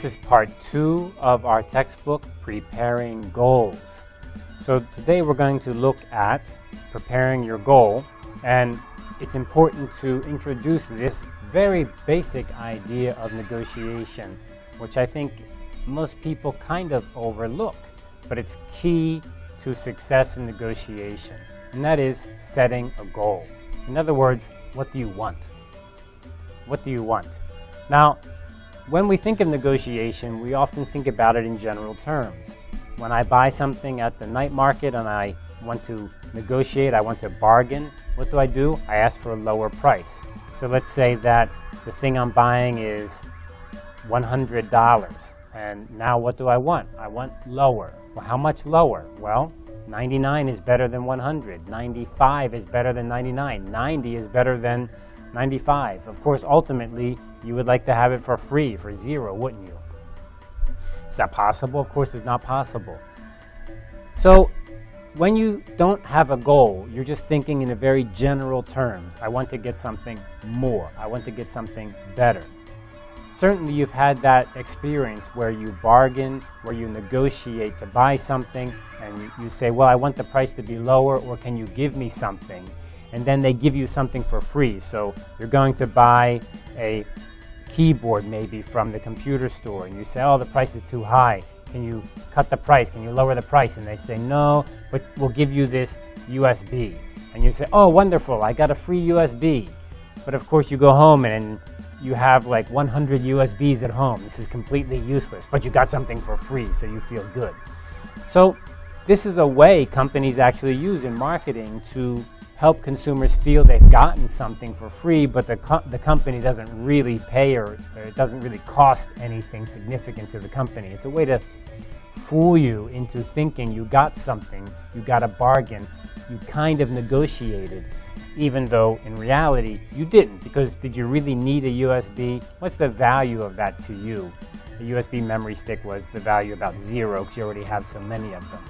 This is part two of our textbook, Preparing Goals. So today we're going to look at preparing your goal and it's important to introduce this very basic idea of negotiation, which I think most people kind of overlook, but it's key to success in negotiation, and that is setting a goal. In other words, what do you want? What do you want? Now, when we think of negotiation, we often think about it in general terms. When I buy something at the night market and I want to negotiate, I want to bargain, what do I do? I ask for a lower price. So let's say that the thing I'm buying is $100. And now what do I want? I want lower. Well, how much lower? Well, 99 is better than 100. 95 is better than 99. 90 is better than 95. Of course, ultimately, you would like to have it for free, for zero, wouldn't you? Is that possible? Of course, it's not possible. So when you don't have a goal, you're just thinking in a very general terms. I want to get something more. I want to get something better. Certainly you've had that experience where you bargain, where you negotiate to buy something, and you say, well, I want the price to be lower, or can you give me something? And then they give you something for free. So you're going to buy a keyboard maybe from the computer store, and you say, oh, the price is too high. Can you cut the price? Can you lower the price? And they say, no, but we'll give you this USB. And you say, oh, wonderful, I got a free USB. But of course you go home and you have like 100 USBs at home. This is completely useless, but you got something for free, so you feel good. So this is a way companies actually use in marketing to help consumers feel they've gotten something for free, but the, co the company doesn't really pay or, or it doesn't really cost anything significant to the company. It's a way to fool you into thinking you got something, you got a bargain, you kind of negotiated, even though in reality you didn't. Because did you really need a USB? What's the value of that to you? The USB memory stick was the value about zero because you already have so many of them.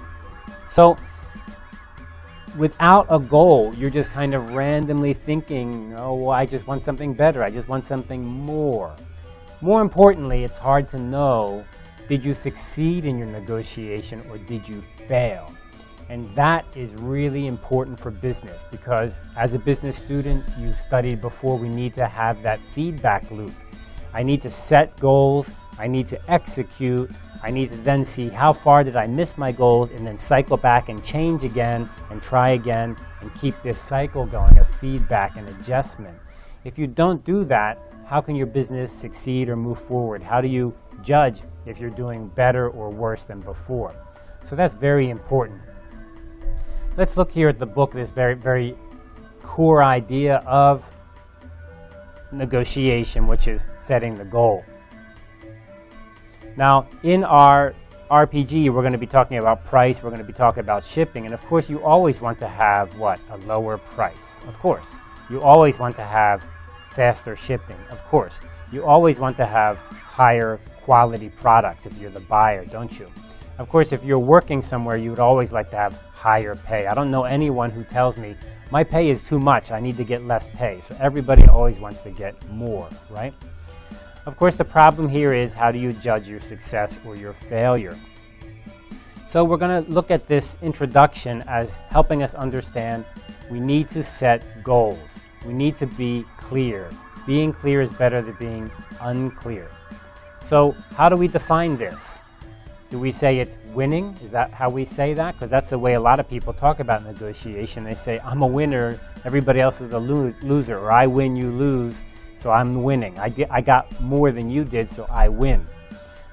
So without a goal, you're just kind of randomly thinking, oh, well, I just want something better. I just want something more. More importantly, it's hard to know did you succeed in your negotiation or did you fail? And that is really important for business because as a business student, you've studied before, we need to have that feedback loop. I need to set goals, I need to execute, I need to then see how far did I miss my goals and then cycle back and change again and try again and keep this cycle going of feedback and adjustment. If you don't do that, how can your business succeed or move forward? How do you judge if you're doing better or worse than before. So that's very important. Let's look here at the book, this very, very core idea of negotiation, which is setting the goal. Now, in our RPG, we're going to be talking about price, we're going to be talking about shipping, and of course you always want to have, what, a lower price, of course. You always want to have faster shipping, of course. You always want to have higher quality products if you're the buyer, don't you? Of course, if you're working somewhere, you would always like to have higher pay. I don't know anyone who tells me, my pay is too much, I need to get less pay. So everybody always wants to get more, right? Of course, the problem here is how do you judge your success or your failure? So we're going to look at this introduction as helping us understand we need to set goals. We need to be clear. Being clear is better than being unclear. So how do we define this? Do we say it's winning? Is that how we say that? Because that's the way a lot of people talk about negotiation. They say, I'm a winner, everybody else is a lo loser, or I win, you lose, so I'm winning. I, I got more than you did, so I win.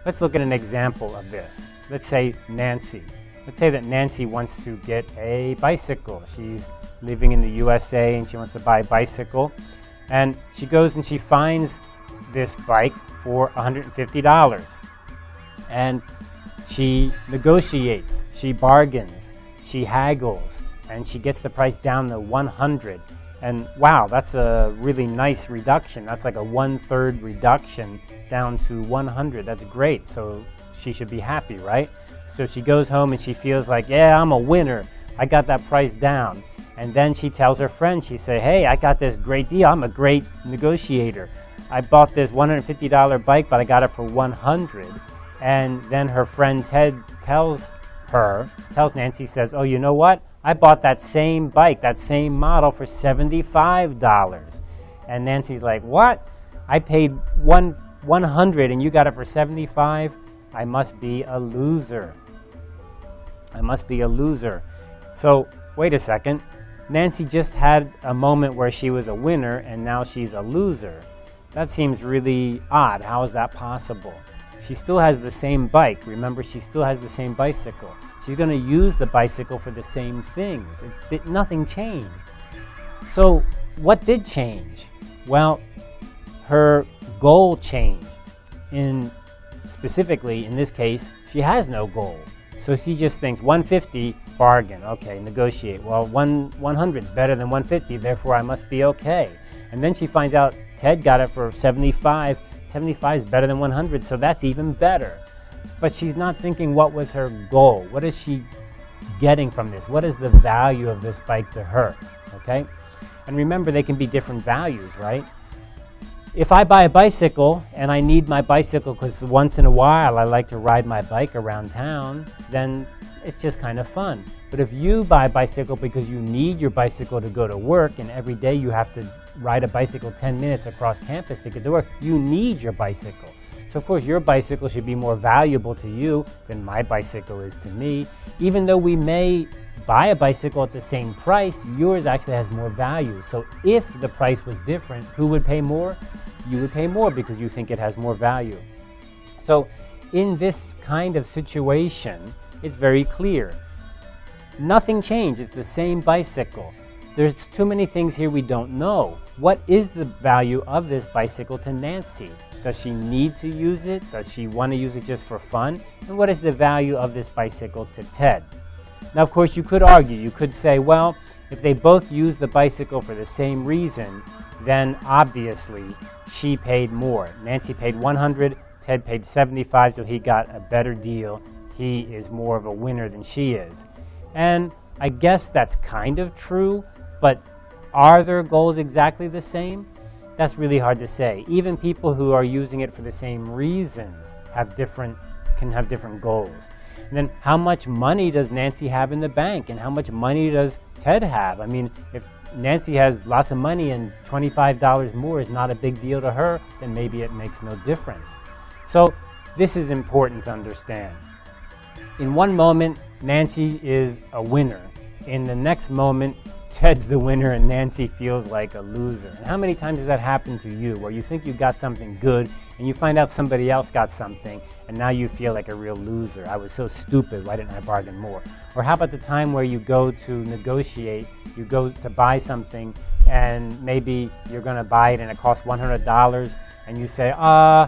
Let's look at an example of this. Let's say Nancy. Let's say that Nancy wants to get a bicycle. She's living in the USA and she wants to buy a bicycle. And she goes and she finds this bike for $150. And she negotiates, she bargains, she haggles, and she gets the price down to 100. And wow, that's a really nice reduction. That's like a one-third reduction down to 100. That's great. So she should be happy, right? So she goes home and she feels like, yeah, I'm a winner. I got that price down. And then she tells her friend, she say, hey, I got this great deal. I'm a great negotiator. I bought this $150 bike, but I got it for 100 And then her friend Ted tells her, tells Nancy, says, oh, you know what? I bought that same bike, that same model for $75. And Nancy's like, what? I paid one, 100 and you got it for 75? I must be a loser. I must be a loser. So wait a second. Nancy just had a moment where she was a winner and now she's a loser. That seems really odd. How is that possible? She still has the same bike. Remember, she still has the same bicycle. She's going to use the bicycle for the same things. It, nothing changed. So what did change? Well, her goal changed. In specifically, in this case, she has no goal. So she just thinks 150, bargain. Okay, negotiate. Well, one, 100 is better than 150, therefore I must be okay. And then she finds out Ted got it for 75. 75 is better than 100, so that's even better. But she's not thinking what was her goal. What is she getting from this? What is the value of this bike to her? Okay? And remember, they can be different values, right? If I buy a bicycle and I need my bicycle because once in a while I like to ride my bike around town, then it's just kind of fun. But if you buy a bicycle because you need your bicycle to go to work and every day you have to ride a bicycle 10 minutes across campus to get to work, you need your bicycle. So of course your bicycle should be more valuable to you than my bicycle is to me. Even though we may buy a bicycle at the same price, yours actually has more value. So if the price was different, who would pay more? You would pay more because you think it has more value. So in this kind of situation, it's very clear. Nothing changed, it's the same bicycle. There's too many things here we don't know. What is the value of this bicycle to Nancy? Does she need to use it? Does she want to use it just for fun? And what is the value of this bicycle to Ted? Now, of course, you could argue. You could say, well, if they both use the bicycle for the same reason, then obviously she paid more. Nancy paid 100, Ted paid 75, so he got a better deal. He is more of a winner than she is. And I guess that's kind of true, but are their goals exactly the same? That's really hard to say. Even people who are using it for the same reasons have different, can have different goals. And then how much money does Nancy have in the bank and how much money does Ted have? I mean, if Nancy has lots of money and $25 more is not a big deal to her, then maybe it makes no difference. So this is important to understand. In one moment, Nancy is a winner. In the next moment, Ted's the winner and Nancy feels like a loser. And how many times has that happened to you where you think you got something good and you find out somebody else got something and now you feel like a real loser. I was so stupid, why didn't I bargain more? Or how about the time where you go to negotiate, you go to buy something and maybe you're gonna buy it and it costs $100 and you say, uh,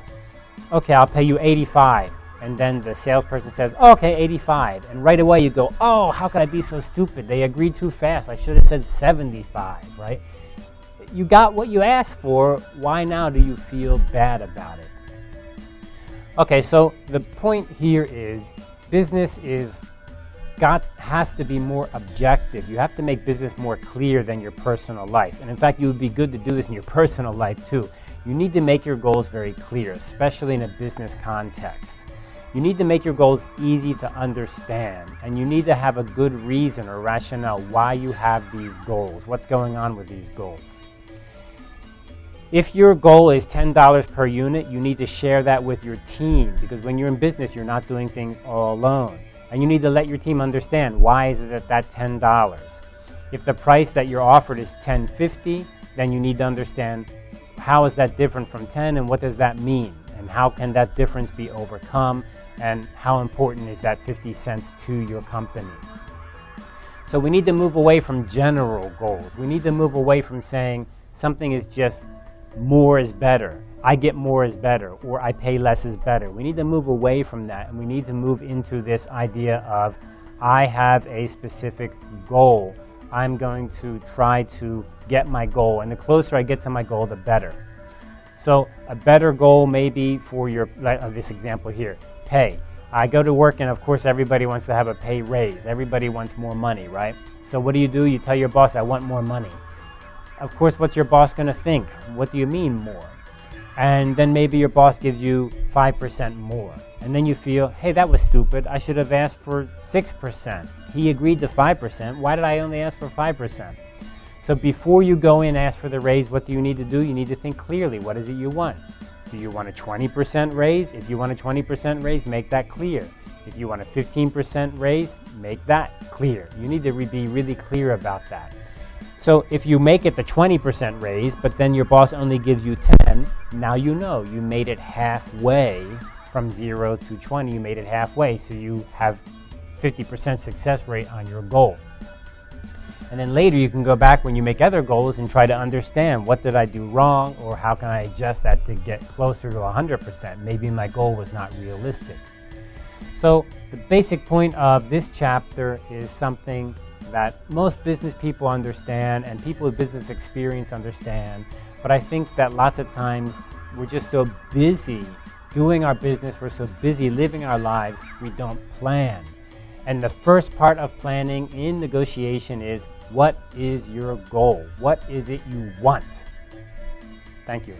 okay, I'll pay you 85 and then the salesperson says, okay, 85. And right away you go, oh, how could I be so stupid? They agreed too fast. I should have said 75, right? You got what you asked for. Why now do you feel bad about it? Okay, so the point here is business is got has to be more objective. You have to make business more clear than your personal life. And in fact, you would be good to do this in your personal life too. You need to make your goals very clear, especially in a business context. You need to make your goals easy to understand, and you need to have a good reason or rationale why you have these goals, what's going on with these goals. If your goal is $10 per unit, you need to share that with your team because when you're in business, you're not doing things all alone. And you need to let your team understand why is it at that $10. If the price that you're offered is $10.50, then you need to understand how is that different from 10 and what does that mean? And how can that difference be overcome? and how important is that 50 cents to your company. So we need to move away from general goals. We need to move away from saying something is just more is better. I get more is better or I pay less is better. We need to move away from that and we need to move into this idea of I have a specific goal. I'm going to try to get my goal and the closer I get to my goal the better. So a better goal may be for your, like, uh, this example here, pay. I go to work and of course everybody wants to have a pay raise. Everybody wants more money, right? So what do you do? You tell your boss, I want more money. Of course, what's your boss to think? What do you mean more? and then maybe your boss gives you 5% more. And then you feel, hey, that was stupid. I should have asked for 6%. He agreed to 5%. Why did I only ask for 5%? So before you go in and ask for the raise, what do you need to do? You need to think clearly. What is it you want? Do you want a 20% raise? If you want a 20% raise, make that clear. If you want a 15% raise, make that clear. You need to be really clear about that. So if you make it the 20% raise, but then your boss only gives you 10, now you know you made it halfway from 0 to 20, you made it halfway, so you have 50% success rate on your goal. And then later you can go back when you make other goals and try to understand what did I do wrong or how can I adjust that to get closer to 100%. Maybe my goal was not realistic. So the basic point of this chapter is something that most business people understand and people with business experience understand. But I think that lots of times we're just so busy doing our business, we're so busy living our lives, we don't plan. And the first part of planning in negotiation is what is your goal? What is it you want? Thank you.